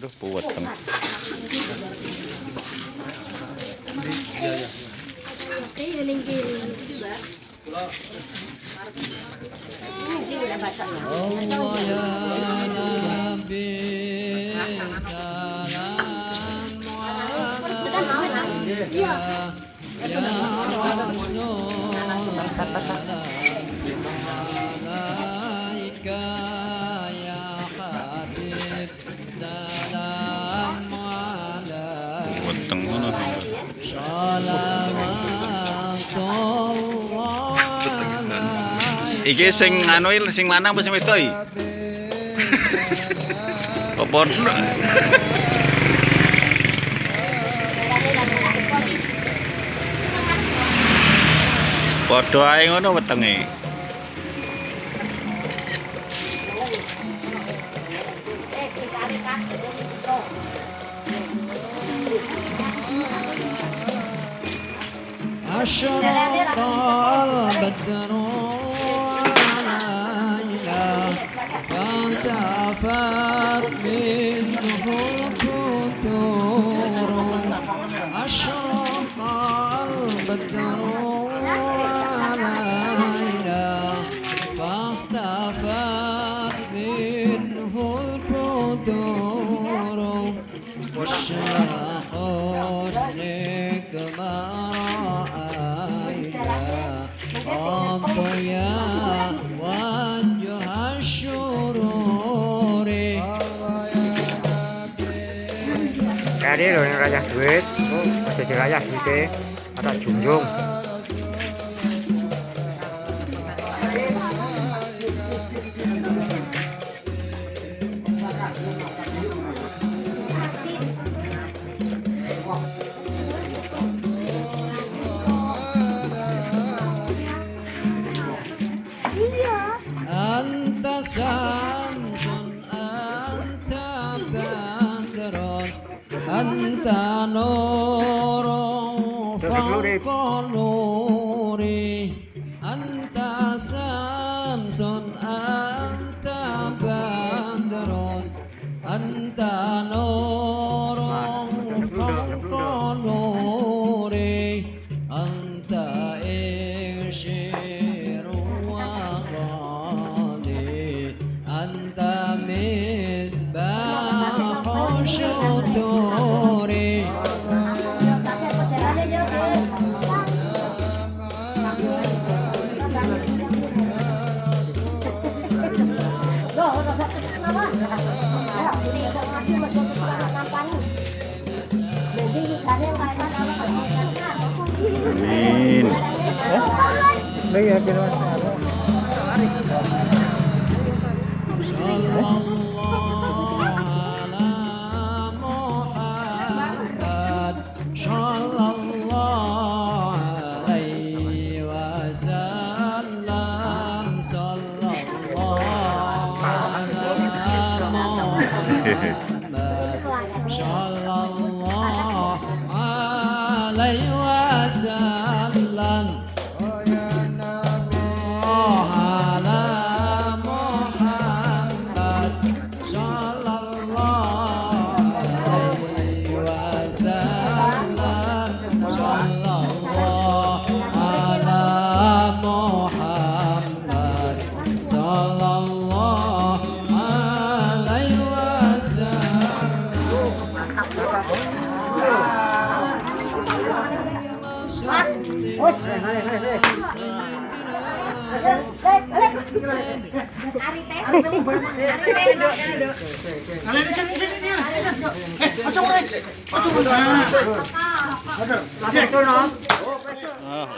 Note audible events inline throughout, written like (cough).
aduh buat teman Allah ya Rasulullah ya Iki sing anu sing lanang apa sing wedok iki? (laughs) Apa Padha ae ngono wetenge. عشرة بدروا علينا كنت أفر منه كدور أشرق البدر علينا فاختفت منه البدور وشلخ نكبر ما رأينا أضياء وجه الشرور Tadi loh yang rayah duit, oh, masih dirayah duitnya, ada junjung. antanoro fangkolore anta samson anta bandaron antanoro fangkolore anta eshe. Amin. Lagi ya kira Allah. John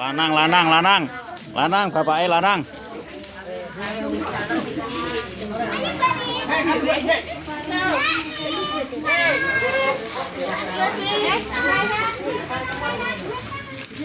lanang lanang lanang. lanang bapaknya lanang Hey,